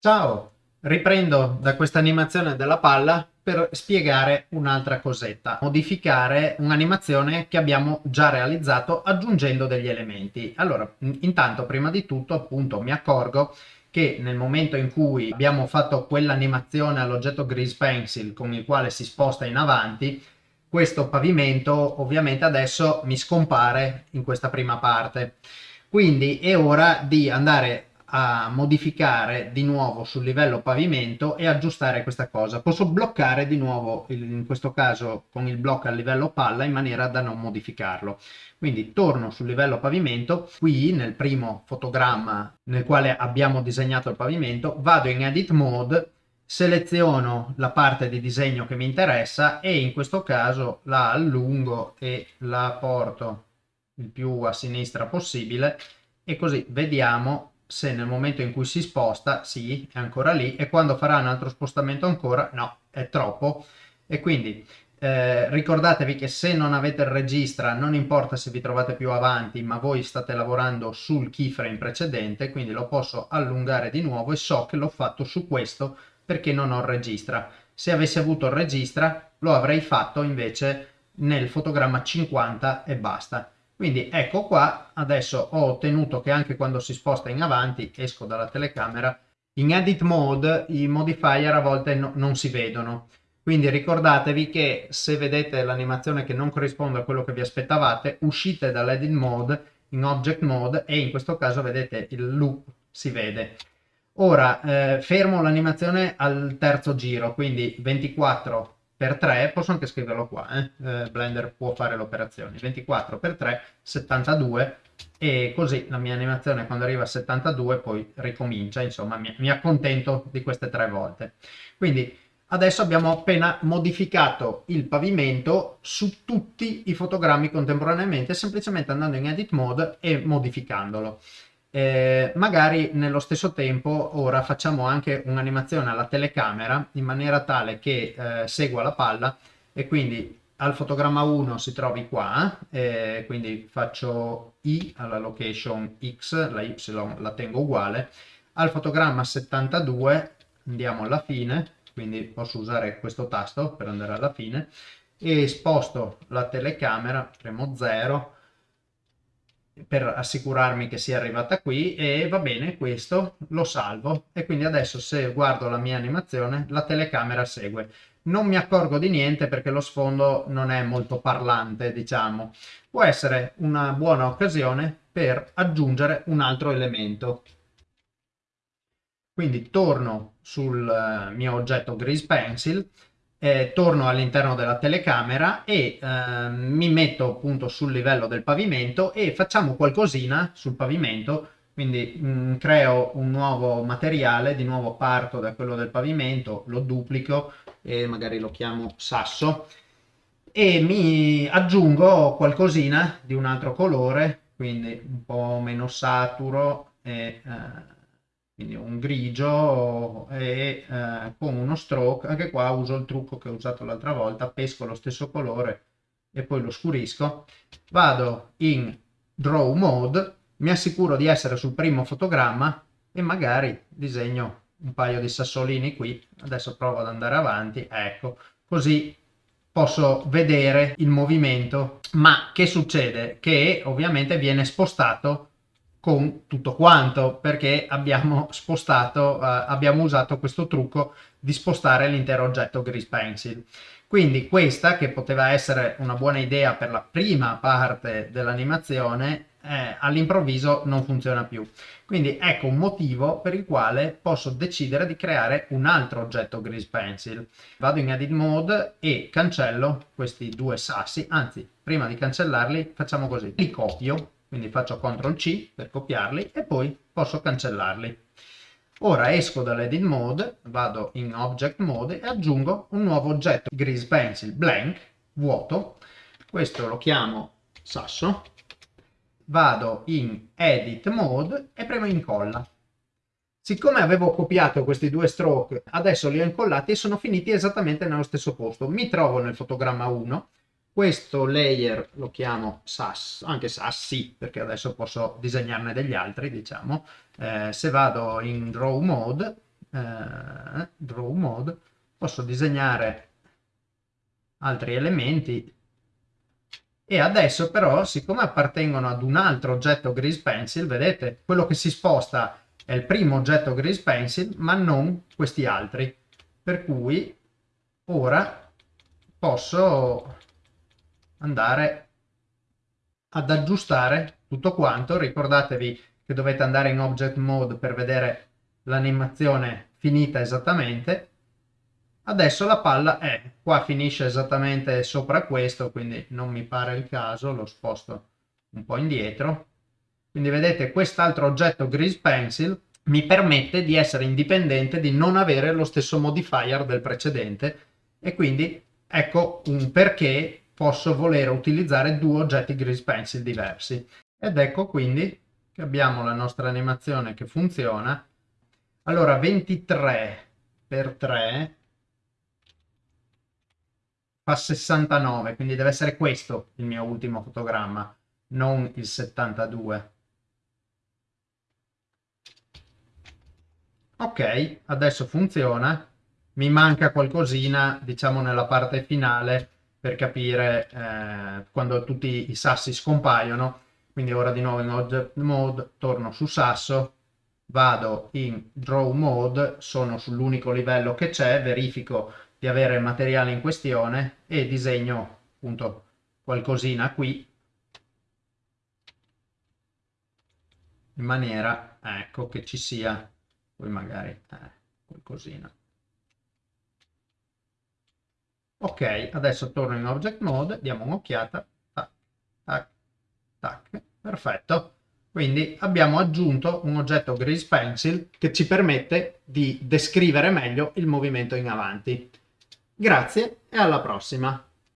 Ciao, riprendo da questa animazione della palla per spiegare un'altra cosetta, modificare un'animazione che abbiamo già realizzato aggiungendo degli elementi. Allora, intanto prima di tutto appunto mi accorgo che nel momento in cui abbiamo fatto quell'animazione all'oggetto Grease Pencil con il quale si sposta in avanti, questo pavimento ovviamente adesso mi scompare in questa prima parte. Quindi è ora di andare a modificare di nuovo sul livello pavimento e aggiustare questa cosa. Posso bloccare di nuovo, in questo caso con il blocco al livello palla, in maniera da non modificarlo. Quindi torno sul livello pavimento, qui nel primo fotogramma nel quale abbiamo disegnato il pavimento, vado in Edit Mode, seleziono la parte di disegno che mi interessa e in questo caso la allungo e la porto il più a sinistra possibile e così vediamo se nel momento in cui si sposta, sì, è ancora lì, e quando farà un altro spostamento ancora, no, è troppo. E quindi eh, ricordatevi che se non avete il registra, non importa se vi trovate più avanti, ma voi state lavorando sul keyframe precedente, quindi lo posso allungare di nuovo e so che l'ho fatto su questo perché non ho il registra. Se avessi avuto il registra, lo avrei fatto invece nel fotogramma 50 e basta. Quindi ecco qua, adesso ho ottenuto che anche quando si sposta in avanti, esco dalla telecamera, in edit mode i modifier a volte no, non si vedono. Quindi ricordatevi che se vedete l'animazione che non corrisponde a quello che vi aspettavate, uscite dall'edit mode in object mode e in questo caso vedete il loop si vede. Ora eh, fermo l'animazione al terzo giro, quindi 24 per 3, posso anche scriverlo qua, eh? Eh, Blender può fare l'operazione, 24 per 3, 72 e così la mia animazione quando arriva a 72 poi ricomincia, insomma mi, mi accontento di queste tre volte. Quindi adesso abbiamo appena modificato il pavimento su tutti i fotogrammi contemporaneamente semplicemente andando in edit mode e modificandolo. Eh, magari nello stesso tempo ora facciamo anche un'animazione alla telecamera in maniera tale che eh, segua la palla e quindi al fotogramma 1 si trovi qua, eh, quindi faccio I alla location X, la Y la tengo uguale, al fotogramma 72 andiamo alla fine, quindi posso usare questo tasto per andare alla fine, e sposto la telecamera, premo 0, per assicurarmi che sia arrivata qui e va bene questo lo salvo. E quindi adesso se guardo la mia animazione la telecamera segue. Non mi accorgo di niente perché lo sfondo non è molto parlante diciamo. Può essere una buona occasione per aggiungere un altro elemento. Quindi torno sul eh, mio oggetto Grease Pencil eh, torno all'interno della telecamera e eh, mi metto appunto sul livello del pavimento e facciamo qualcosina sul pavimento. Quindi mh, mm, creo un nuovo materiale di nuovo parto da quello del pavimento lo duplico e magari lo chiamo sasso. E mi aggiungo qualcosina di un altro colore quindi un po' meno saturo e eh, quindi un grigio e eh, con uno stroke, anche qua uso il trucco che ho usato l'altra volta, pesco lo stesso colore e poi lo scurisco, vado in draw mode, mi assicuro di essere sul primo fotogramma e magari disegno un paio di sassolini qui, adesso provo ad andare avanti, ecco, così posso vedere il movimento, ma che succede? Che ovviamente viene spostato con tutto quanto perché abbiamo spostato, eh, abbiamo usato questo trucco di spostare l'intero oggetto Grease Pencil. Quindi questa, che poteva essere una buona idea per la prima parte dell'animazione, eh, all'improvviso non funziona più. Quindi ecco un motivo per il quale posso decidere di creare un altro oggetto Grease Pencil. Vado in Edit Mode e cancello questi due sassi, anzi prima di cancellarli facciamo così, li copio quindi faccio CTRL C per copiarli e poi posso cancellarli. Ora esco dall'edit mode, vado in object mode e aggiungo un nuovo oggetto grease pencil blank, vuoto, questo lo chiamo sasso, vado in edit mode e premo incolla. Siccome avevo copiato questi due stroke, adesso li ho incollati e sono finiti esattamente nello stesso posto. Mi trovo nel fotogramma 1, questo layer lo chiamo SAS, anche sassi, perché adesso posso disegnarne degli altri, diciamo. Eh, se vado in draw mode, eh, draw mode, posso disegnare altri elementi e adesso però siccome appartengono ad un altro oggetto Grease Pencil, vedete, quello che si sposta è il primo oggetto Grease Pencil ma non questi altri, per cui ora posso andare ad aggiustare tutto quanto, ricordatevi che dovete andare in Object Mode per vedere l'animazione finita esattamente. Adesso la palla è, qua finisce esattamente sopra questo, quindi non mi pare il caso, lo sposto un po' indietro. Quindi vedete quest'altro oggetto Grease Pencil mi permette di essere indipendente, di non avere lo stesso modifier del precedente e quindi ecco un perché posso voler utilizzare due oggetti Grease Pencil diversi. Ed ecco quindi che abbiamo la nostra animazione che funziona allora, 23 per 3 fa 69, quindi deve essere questo il mio ultimo fotogramma, non il 72. Ok, adesso funziona. Mi manca qualcosina, diciamo, nella parte finale per capire eh, quando tutti i sassi scompaiono. Quindi ora di nuovo in Object Mode, torno su sasso, vado in draw mode, sono sull'unico livello che c'è, verifico di avere il materiale in questione e disegno appunto qualcosina qui in maniera ecco che ci sia poi magari eh, qualcosina ok adesso torno in object mode diamo un'occhiata tac tac tac perfetto quindi abbiamo aggiunto un oggetto Grease Pencil che ci permette di descrivere meglio il movimento in avanti. Grazie e alla prossima!